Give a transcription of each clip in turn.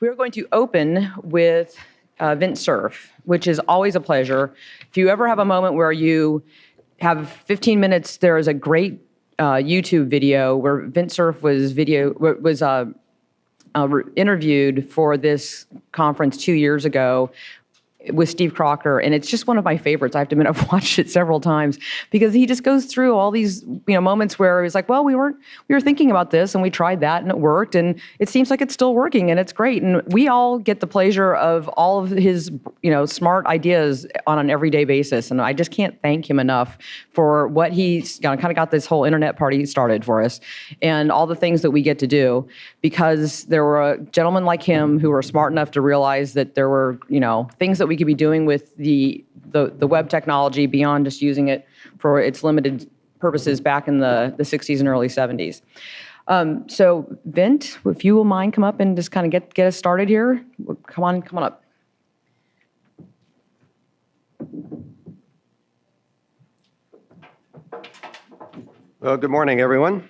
We're going to open with uh, Vint Cerf, which is always a pleasure. If you ever have a moment where you have 15 minutes, there is a great uh, YouTube video where Vint Cerf was video was uh, uh, interviewed for this conference two years ago with Steve Crocker, and it's just one of my favorites. I have to admit, I've watched it several times because he just goes through all these, you know, moments where he's like, "Well, we weren't, we were thinking about this, and we tried that, and it worked, and it seems like it's still working, and it's great." And we all get the pleasure of all of his, you know, smart ideas on an everyday basis, and I just can't thank him enough for what he's you know, kind of got this whole internet party started for us, and all the things that we get to do because there were uh, gentlemen like him who were smart enough to realize that there were, you know, things that we could be doing with the, the, the web technology beyond just using it for its limited purposes back in the, the 60s and early 70s. Um, so Vint, if you will mind come up and just kind of get, get us started here. Come on, come on up. Well, good morning, everyone.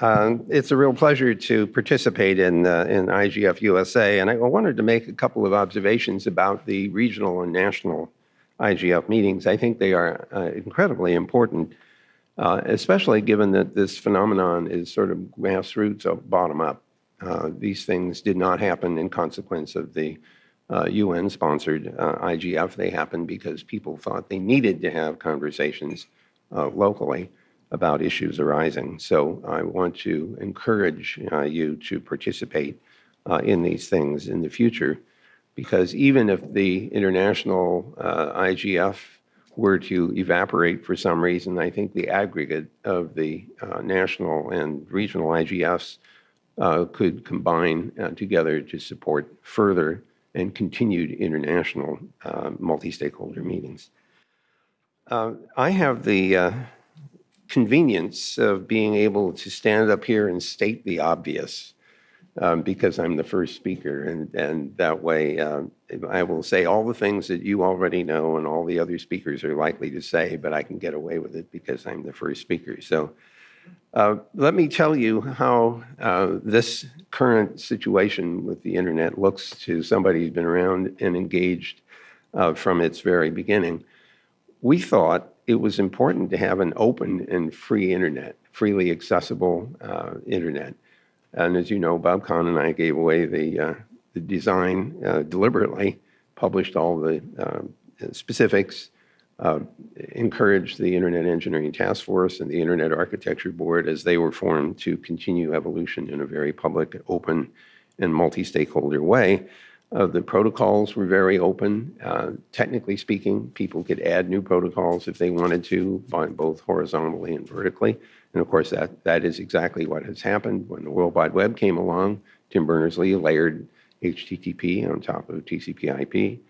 Uh, it's a real pleasure to participate in, uh, in IGF USA, and I wanted to make a couple of observations about the regional and national IGF meetings. I think they are uh, incredibly important, uh, especially given that this phenomenon is sort of grassroots of bottom up. Uh, these things did not happen in consequence of the UN-sponsored IGF. They happened because people thought they needed to have conversations locally about issues arising. So I want to encourage uh, you to participate uh, in these things in the future, because even if the international uh, IGF were to evaporate for some reason, I think the aggregate of the uh, national and regional IGFs uh, could combine uh, together to support further and continued international multi-stakeholder meetings. I have the convenience of being able to stand up here and state the obvious um, because I'm the first speaker. And, and that way um, I will say all the things that you already know and all the other speakers are likely to say, but I can get away with it because I'm the first speaker. So uh, let me tell you how uh, this current situation with the internet looks to somebody who's been around and engaged uh, from its very beginning. We thought it was important to have an open and free internet, freely accessible uh, internet. And as you know, Bob Kahn and I gave away the, uh, the design uh, deliberately, published all the uh, specifics, uh, encouraged the Internet Engineering Task Force and the Internet Architecture Board as they were formed to continue evolution in a very public, open, and multi-stakeholder way. Uh, the protocols were very open. Uh, technically speaking, people could add new protocols if they wanted to, both horizontally and vertically. And of course, that, that is exactly what has happened. When the World Wide Web came along, Tim Berners-Lee layered HTTP on top of TCP/IP.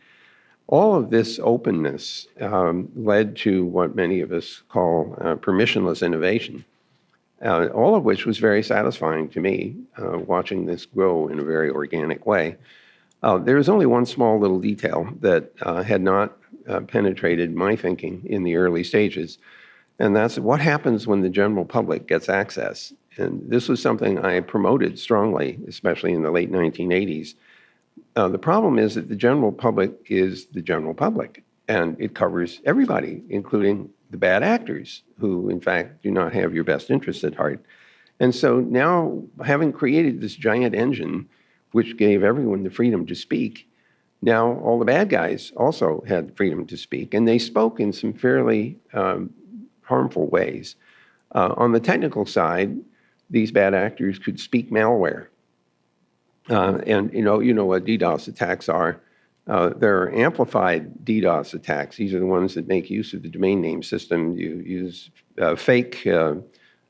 All of this openness um, led to what many of us call uh, permissionless innovation, uh, all of which was very satisfying to me, uh, watching this grow in a very organic way. Uh, was only one small little detail that uh, had not uh, penetrated my thinking in the early stages, and that's what happens when the general public gets access. And this was something I promoted strongly, especially in the late 1980s. Uh, the problem is that the general public is the general public, and it covers everybody, including the bad actors, who in fact do not have your best interests at heart. And so now, having created this giant engine which gave everyone the freedom to speak. Now, all the bad guys also had freedom to speak, and they spoke in some fairly um, harmful ways. Uh, on the technical side, these bad actors could speak malware. Uh, and you know, you know what DDoS attacks are. Uh, there are amplified DDoS attacks. These are the ones that make use of the domain name system. You use uh, fake uh,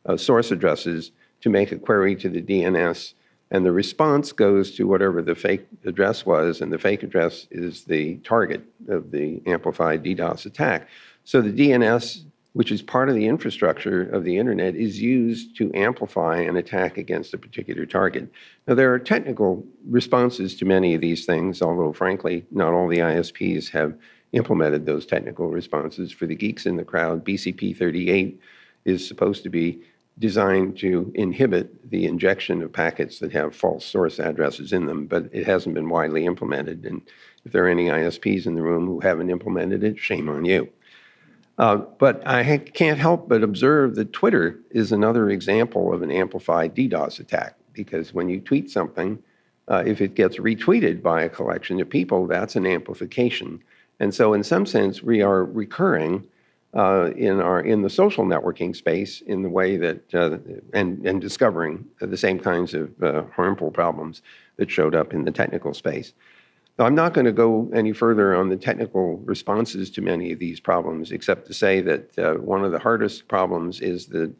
uh, source addresses to make a query to the DNS and the response goes to whatever the fake address was, and the fake address is the target of the amplified DDoS attack. So the DNS, which is part of the infrastructure of the internet, is used to amplify an attack against a particular target. Now, there are technical responses to many of these things, although frankly, not all the ISPs have implemented those technical responses. For the geeks in the crowd, BCP 38 is supposed to be designed to inhibit the injection of packets that have false source addresses in them, but it hasn't been widely implemented. And if there are any ISPs in the room who haven't implemented it, shame on you. Uh, but I can't help but observe that Twitter is another example of an amplified DDoS attack because when you tweet something, uh, if it gets retweeted by a collection of people, that's an amplification. And so, in some sense, we are recurring uh, in our in the social networking space in the way that uh, and and discovering the same kinds of uh, harmful problems that showed up in the technical space. Now, I'm not going to go any further on the technical responses to many of these problems, except to say that uh, one of the hardest problems is that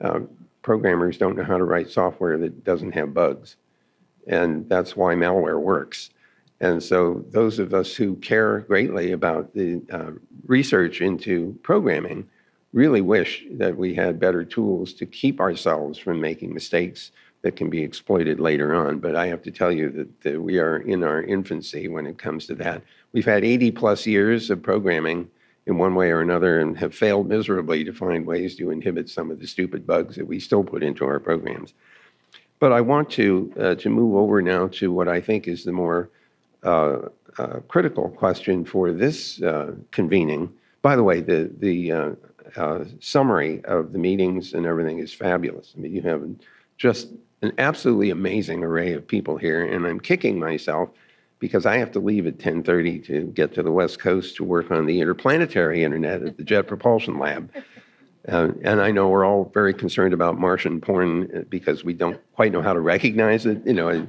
uh, programmers don't know how to write software that doesn't have bugs, and that's why malware works. And so those of us who care greatly about the uh, research into programming really wish that we had better tools to keep ourselves from making mistakes that can be exploited later on. But I have to tell you that, that we are in our infancy when it comes to that. We've had 80 plus years of programming in one way or another and have failed miserably to find ways to inhibit some of the stupid bugs that we still put into our programs. But I want to, uh, to move over now to what I think is the more uh, uh, critical question for this uh, convening. By the way, the, the uh, uh, summary of the meetings and everything is fabulous. I mean, you have just an absolutely amazing array of people here, and I'm kicking myself because I have to leave at 10:30 to get to the West Coast to work on the interplanetary internet at the Jet Propulsion Lab. Uh, and I know we're all very concerned about Martian porn because we don't quite know how to recognize it, you know,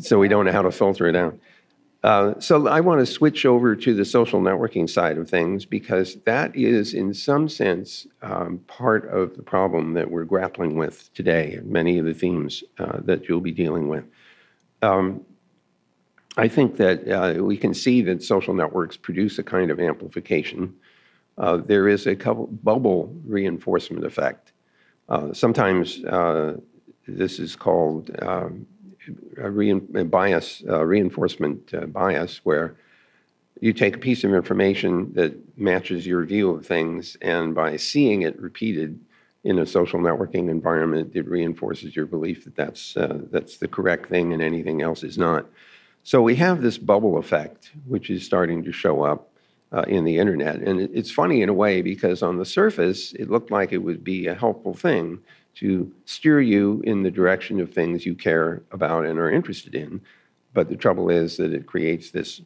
so we don't know how to filter it out. Uh, so I want to switch over to the social networking side of things because that is, in some sense, um, part of the problem that we're grappling with today. Many of the themes uh, that you'll be dealing with. Um, I think that uh, we can see that social networks produce a kind of amplification uh, there is a couple bubble reinforcement effect. Uh, sometimes this is called um, a, a bias, reinforcement uh, bias, where you take a piece of information that matches your view of things, and by seeing it repeated in a social networking environment, it reinforces your belief that that's, uh, that's the correct thing and anything else is not. So we have this bubble effect, which is starting to show up uh, in the internet. And it, it's funny in a way because on the surface, it looked like it would be a helpful thing to steer you in the direction of things you care about and are interested in. But the trouble is that it creates this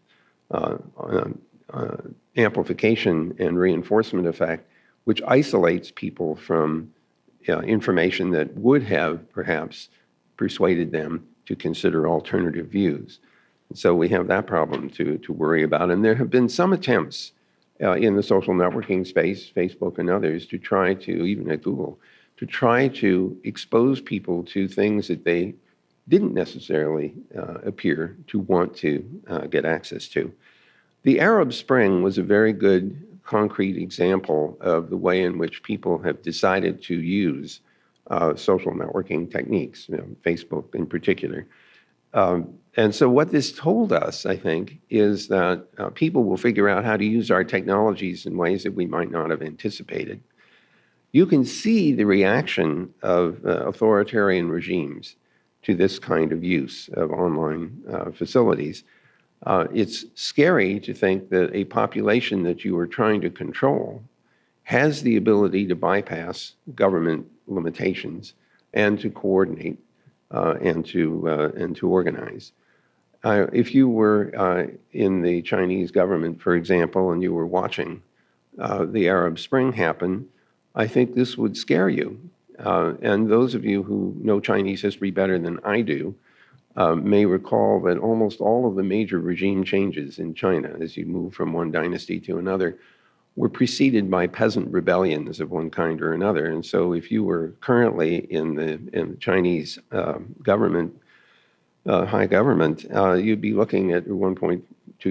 uh, uh, uh amplification and reinforcement effect, which isolates people from information that would have perhaps persuaded them to consider alternative views. So we have that problem to, to worry about. And there have been some attempts uh, in the social networking space, Facebook and others, to try to, even at Google, to try to expose people to things that they didn't necessarily uh, appear to want to uh, get access to. The Arab Spring was a very good concrete example of the way in which people have decided to use uh, social networking techniques, you know, Facebook in particular. Um, and so what this told us, I think, is that uh, people will figure out how to use our technologies in ways that we might not have anticipated. You can see the reaction of uh, authoritarian regimes to this kind of use of online uh, facilities. Uh, it's scary to think that a population that you are trying to control has the ability to bypass government limitations and to coordinate uh, and to uh, and to organize. Uh, if you were in the Chinese government, for example, and you were watching the Arab Spring happen, I think this would scare you. Uh, and those of you who know Chinese history better than I do may recall that almost all of the major regime changes in China, as you move from one dynasty to another, were preceded by peasant rebellions of one kind or another. And so, if you were currently in the, in the Chinese uh, government, uh, high government, uh, you'd be looking at 1.2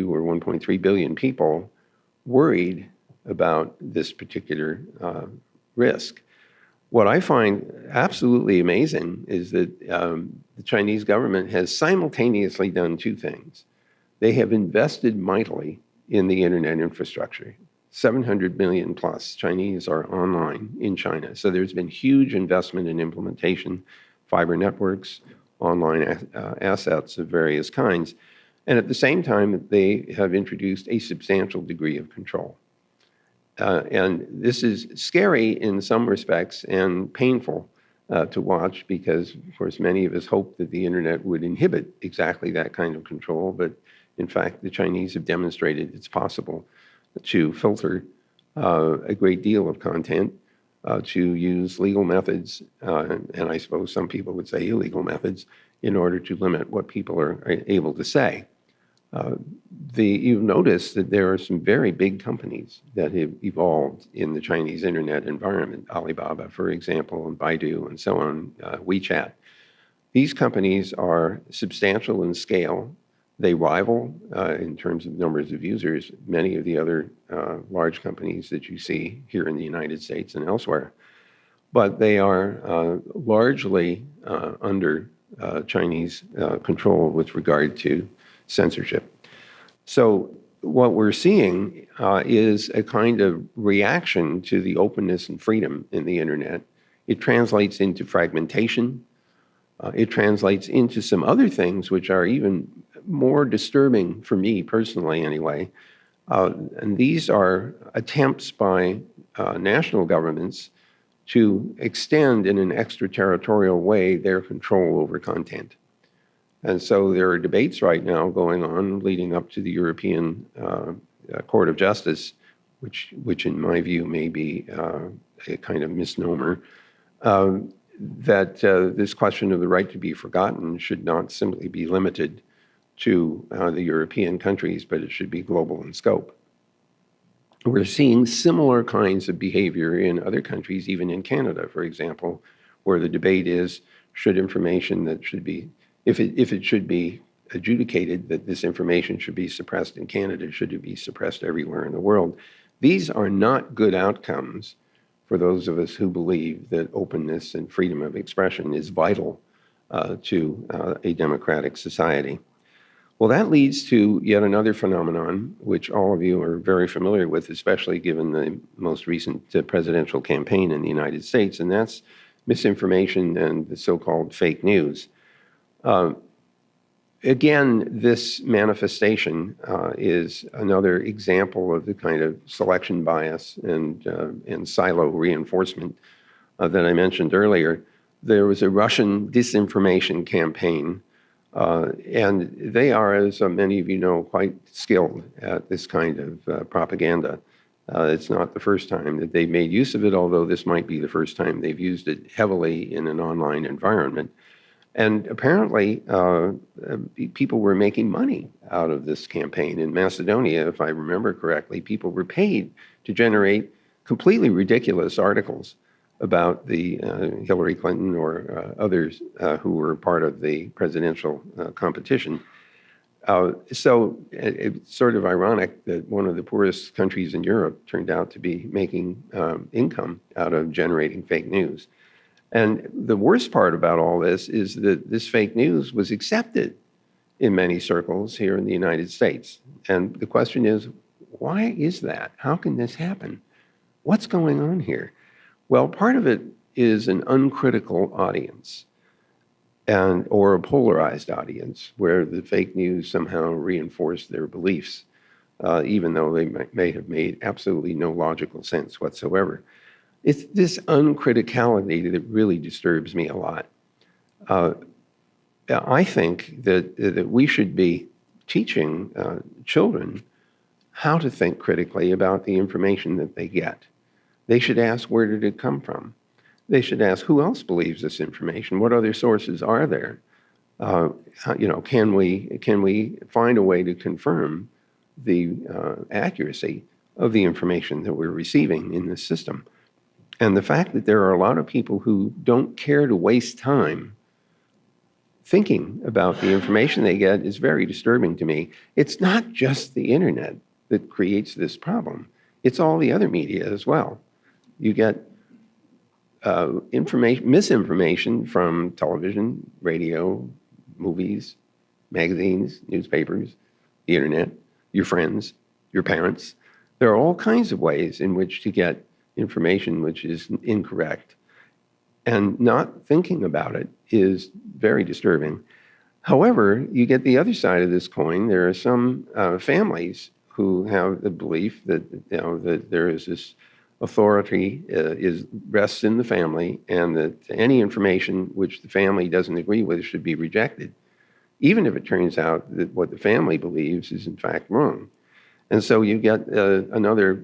or 1.3 billion people worried about this particular uh, risk. What I find absolutely amazing is that um, the Chinese government has simultaneously done two things. They have invested mightily in the internet infrastructure 700 million plus Chinese are online in China. So there's been huge investment in implementation, fiber networks, online uh, assets of various kinds. And at the same time, they have introduced a substantial degree of control. Uh, and this is scary in some respects and painful uh, to watch because, of course, many of us hope that the internet would inhibit exactly that kind of control. But in fact, the Chinese have demonstrated it's possible to filter uh, a great deal of content, uh, to use legal methods, uh, and I suppose some people would say illegal methods, in order to limit what people are able to say. The, you've noticed that there are some very big companies that have evolved in the Chinese internet environment, Alibaba, for example, and Baidu, and so on, uh, WeChat. These companies are substantial in scale. They rival, uh, in terms of numbers of users, many of the other uh, large companies that you see here in the United States and elsewhere. But they are uh, largely uh, under Chinese control with regard to censorship. So what we're seeing uh, is a kind of reaction to the openness and freedom in the internet. It translates into fragmentation. Uh, it translates into some other things which are even more disturbing for me personally anyway. Uh, and these are attempts by uh, national governments to extend in an extraterritorial way their control over content. And so there are debates right now going on leading up to the European uh, uh, Court of Justice, which, which in my view may be uh, a kind of misnomer, um, that uh, this question of the right to be forgotten should not simply be limited to uh, the European countries, but it should be global in scope. We're seeing similar kinds of behavior in other countries, even in Canada, for example, where the debate is, should information that should be if it, if it should be adjudicated that this information should be suppressed in Canada, should it be suppressed everywhere in the world? These are not good outcomes for those of us who believe that openness and freedom of expression is vital uh, to uh, a democratic society. Well, that leads to yet another phenomenon, which all of you are very familiar with, especially given the most recent uh, presidential campaign in the United States, and that's misinformation and the so-called fake news. Uh, again, this manifestation uh, is another example of the kind of selection bias and, uh, and silo reinforcement uh, that I mentioned earlier. There was a Russian disinformation campaign, uh, and they are, as many of you know, quite skilled at this kind of propaganda. It's not the first time that they've made use of it, although this might be the first time they've used it heavily in an online environment. And apparently, uh, uh, people were making money out of this campaign. In Macedonia, if I remember correctly, people were paid to generate completely ridiculous articles about the uh, Hillary Clinton or uh, others uh, who were part of the presidential uh, competition. so it, it's sort of ironic that one of the poorest countries in Europe turned out to be making um, income out of generating fake news. And the worst part about all this is that this fake news was accepted in many circles here in the United States. And the question is, why is that? How can this happen? What's going on here? Well, part of it is an uncritical audience and or a polarized audience where the fake news somehow reinforced their beliefs, uh, even though they may, may have made absolutely no logical sense whatsoever. It's this uncriticality that really disturbs me a lot. Uh, I think that, that we should be teaching uh, children how to think critically about the information that they get. They should ask, where did it come from? They should ask, who else believes this information? What other sources are there? Uh, you know, can we, can we find a way to confirm the uh, accuracy of the information that we're receiving in this system? And the fact that there are a lot of people who don't care to waste time thinking about the information they get is very disturbing to me. It's not just the internet that creates this problem. It's all the other media as well. You get uh, information, misinformation from television, radio, movies, magazines, newspapers, the internet, your friends, your parents, There are all kinds of ways in which to get information which is incorrect. And not thinking about it is very disturbing. However, you get the other side of this coin. There are some uh, families who have the belief that you know that there is this authority uh, is rests in the family, and that any information which the family doesn't agree with should be rejected, even if it turns out that what the family believes is in fact wrong. And so you get uh, another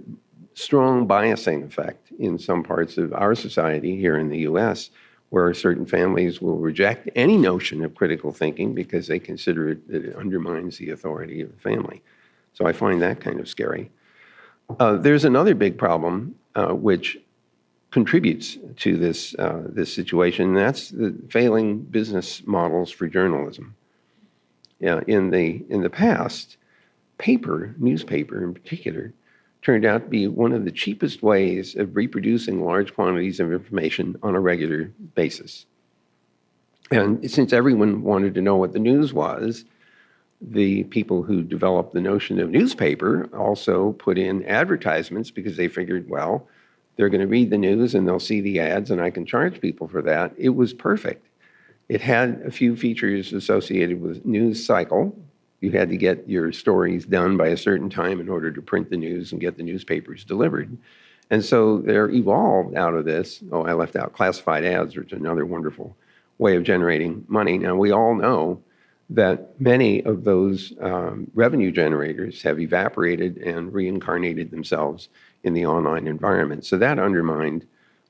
strong biasing effect in some parts of our society here in the U.S where certain families will reject any notion of critical thinking because they consider it, it undermines the authority of the family. So I find that kind of scary. Uh, there's another big problem uh, which contributes to this, uh, this situation, and that's the failing business models for journalism. Yeah, in, the, in the past, paper, newspaper in particular, turned out to be one of the cheapest ways of reproducing large quantities of information on a regular basis. And since everyone wanted to know what the news was, the people who developed the notion of newspaper also put in advertisements because they figured, well, they're going to read the news and they'll see the ads and I can charge people for that. It was perfect. It had a few features associated with news cycle, you had to get your stories done by a certain time in order to print the news and get the newspapers delivered. And so there evolved out of this, oh, I left out classified ads, which is another wonderful way of generating money. Now, we all know that many of those um, revenue generators have evaporated and reincarnated themselves in the online environment. So that undermined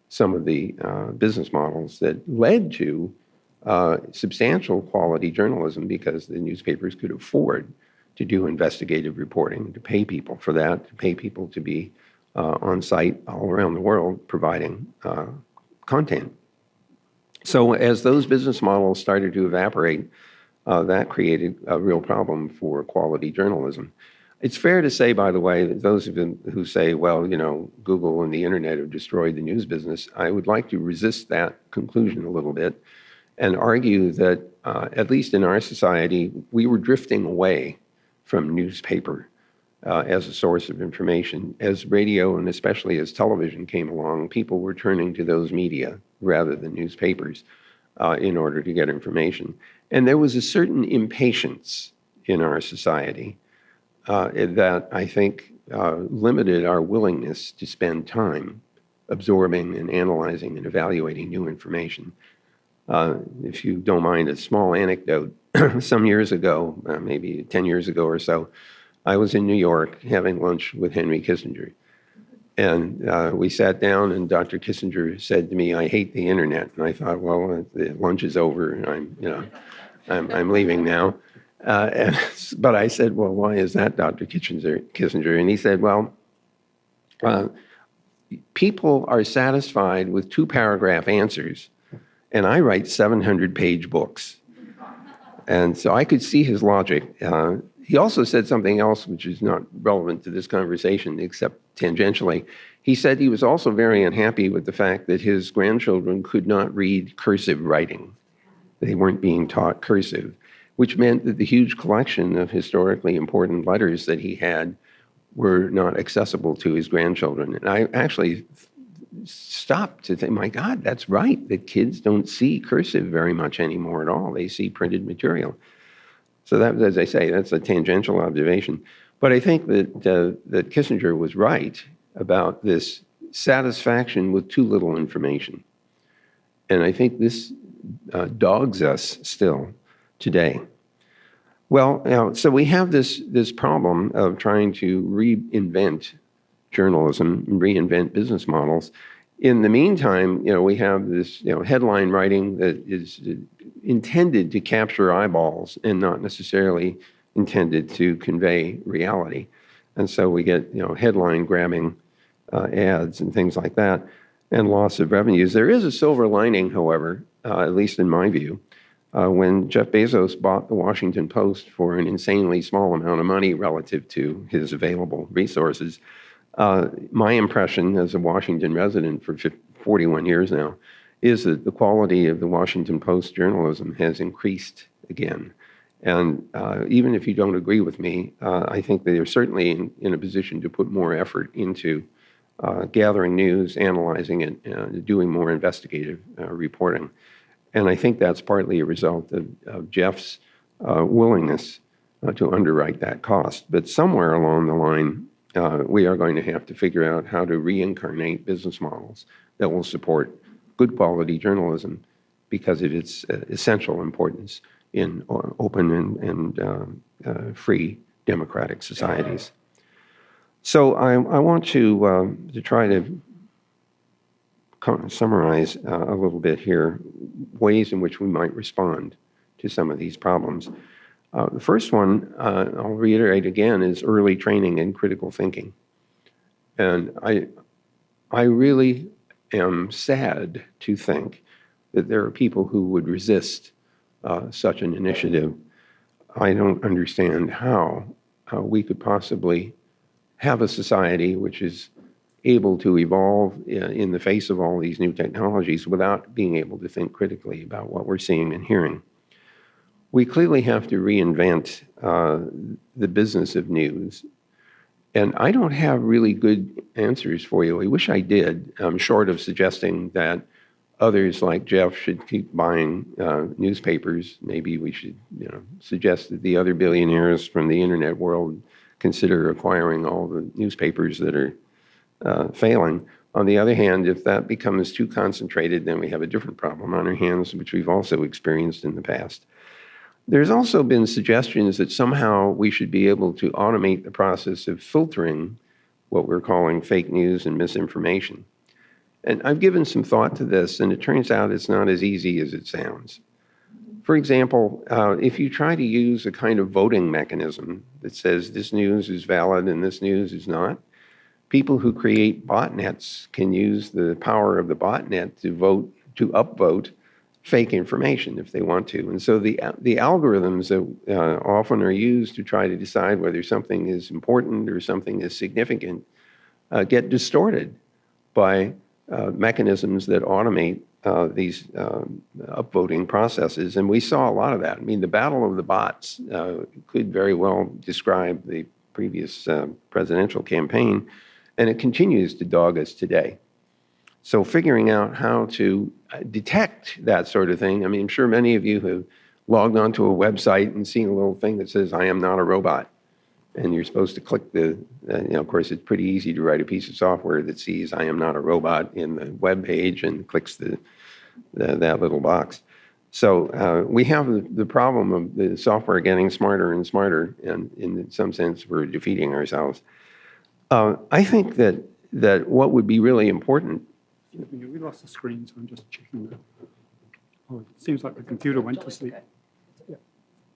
some of the uh, business models that led to uh, substantial quality journalism because the newspapers could afford to do investigative reporting, to pay people for that, to pay people to be uh, on site all around the world providing uh, content. So as those business models started to evaporate, uh, that created a real problem for quality journalism. It's fair to say, by the way, that those who say, well, you know, Google and the internet have destroyed the news business, I would like to resist that conclusion a little bit and argue that, uh, at least in our society, we were drifting away from newspaper uh, as a source of information. As radio and especially as television came along, people were turning to those media rather than newspapers uh, in order to get information. And there was a certain impatience in our society uh, that I think uh, limited our willingness to spend time absorbing and analyzing and evaluating new information. Uh, if you don't mind, a small anecdote. Some years ago, uh, maybe 10 years ago or so, I was in New York having lunch with Henry Kissinger. And uh, we sat down, and Dr. Kissinger said to me, "I hate the internet." And I thought, "Well, the lunch is over, I'm, you know, I'm, I'm leaving now." Uh, and, but I said, "Well, why is that, Dr. Kissinger?" Kissinger, and he said, "Well, uh, people are satisfied with two-paragraph answers and I write 700 page books. And so I could see his logic. Uh, he also said something else which is not relevant to this conversation except tangentially. He said he was also very unhappy with the fact that his grandchildren could not read cursive writing. They weren't being taught cursive, which meant that the huge collection of historically important letters that he had were not accessible to his grandchildren. And I actually stopped to think, my God, that's right, that kids don't see cursive very much anymore at all. They see printed material. So that, as I say, that's a tangential observation. But I think that, uh, that Kissinger was right about this satisfaction with too little information. And I think this uh, dogs us still today. Well, you know, so we have this, this problem of trying to reinvent journalism, reinvent business models. In the meantime, you know, we have this, you know, headline writing that is intended to capture eyeballs and not necessarily intended to convey reality. And so we get, you know, headline grabbing uh, ads and things like that and loss of revenues. There is a silver lining, however, uh, at least in my view, uh, when Jeff Bezos bought the Washington Post for an insanely small amount of money relative to his available resources, uh, my impression as a Washington resident for 41 years now is that the quality of the Washington Post journalism has increased again. And uh, even if you don't agree with me, uh, I think they are certainly in, in a position to put more effort into uh, gathering news, analyzing it, doing more investigative uh, reporting. And I think that's partly a result of, of Jeff's willingness to underwrite that cost. But somewhere along the line, uh, we are going to have to figure out how to reincarnate business models that will support good quality journalism because of its uh, essential importance in open and, and um, uh, free democratic societies. So I, I want to, um, to try to summarize uh, a little bit here ways in which we might respond to some of these problems. Uh, the first one, uh, I'll reiterate again, is early training in critical thinking. And I, I really am sad to think that there are people who would resist uh, such an initiative. I don't understand how uh, we could possibly have a society which is able to evolve uh, in the face of all these new technologies without being able to think critically about what we're seeing and hearing. We clearly have to reinvent uh, the business of news. And I don't have really good answers for you. I wish I did, um, short of suggesting that others like Jeff should keep buying uh, newspapers. Maybe we should, you know, suggest that the other billionaires from the internet world consider acquiring all the newspapers that are uh, failing. On the other hand, if that becomes too concentrated, then we have a different problem on our hands, which we've also experienced in the past. There's also been suggestions that somehow we should be able to automate the process of filtering what we're calling fake news and misinformation. And I've given some thought to this, and it turns out it's not as easy as it sounds. For example, uh, if you try to use a kind of voting mechanism that says this news is valid and this news is not, people who create botnets can use the power of the botnet to vote, to upvote fake information if they want to. And so the, the algorithms that uh, often are used to try to decide whether something is important or something is significant uh, get distorted by uh, mechanisms that automate uh, these um, upvoting processes. And we saw a lot of that. I mean, the battle of the bots uh, could very well describe the previous uh, presidential campaign, and it continues to dog us today. So figuring out how to uh, detect that sort of thing, I mean, I'm sure many of you have logged onto a website and seen a little thing that says, I am not a robot. And you're supposed to click the, uh, you know, of course, it's pretty easy to write a piece of software that sees I am not a robot in the web page and clicks the, the that little box. So uh, we have the, the problem of the software getting smarter and smarter, and in some sense, we're defeating ourselves. Uh, I think that that what would be really important We lost the screen, so I'm just checking that. Oh, it seems like the computer went to sleep. Yeah,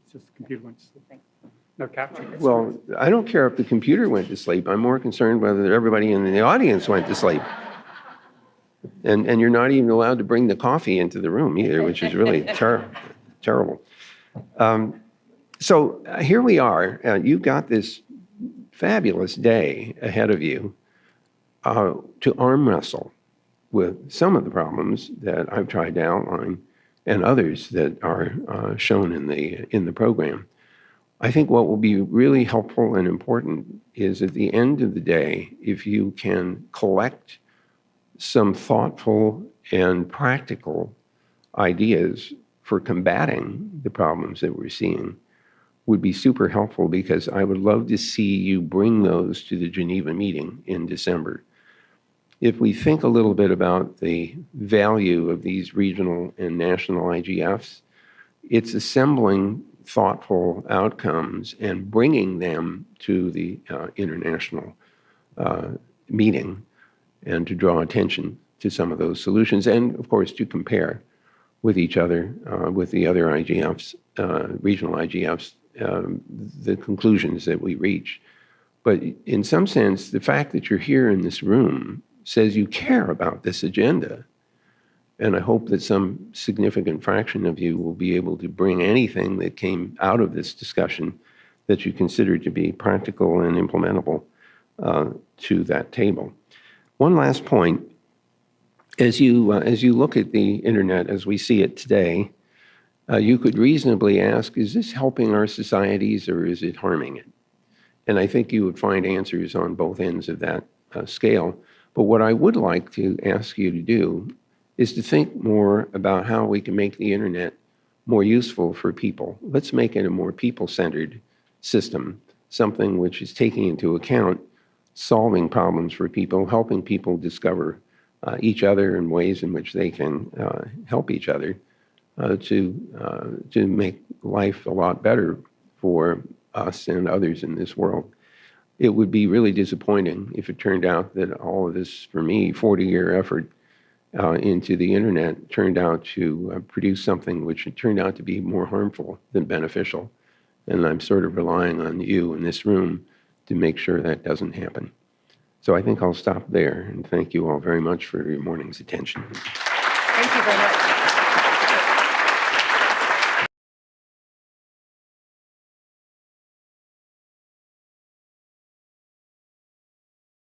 it's just the computer went to sleep. No capture. Well, I don't care if the computer went to sleep. I'm more concerned whether everybody in the audience went to sleep. And, and you're not even allowed to bring the coffee into the room either, which is really ter- terrible. Um, so uh, here we are. Uh, you've got this fabulous day ahead of you uh, to arm wrestle with some of the problems that I've tried to outline and others that are uh, shown in the, in the program. I think what will be really helpful and important is at the end of the day, if you can collect some thoughtful and practical ideas for combating the problems that we're seeing would be super helpful because I would love to see you bring those to the Geneva meeting in December. If we think a little bit about the value of these regional and national IGFs, it's assembling thoughtful outcomes and bringing them to the uh, international uh, meeting and to draw attention to some of those solutions and, of course, to compare with each other, uh, with the other IGFs, uh, regional IGFs, um, the conclusions that we reach. But in some sense, the fact that you're here in this room says you care about this agenda. And I hope that some significant fraction of you will be able to bring anything that came out of this discussion that you consider to be practical and implementable uh, to that table. One last point. As you, uh, as you look at the internet as we see it today, uh, you could reasonably ask, is this helping our societies or is it harming it? And I think you would find answers on both ends of that uh, scale. But what I would like to ask you to do is to think more about how we can make the internet more useful for people. Let's make it a more people-centered system, something which is taking into account solving problems for people, helping people discover uh, each other in ways in which they can uh, help each other uh, to, uh, to make life a lot better for us and others in this world. It would be really disappointing if it turned out that all of this, for me, 40-year effort uh, into the internet turned out to uh, produce something which turned out to be more harmful than beneficial. And I'm sort of relying on you in this room to make sure that doesn't happen. So I think I'll stop there and thank you all very much for your morning's attention. Thank you very much.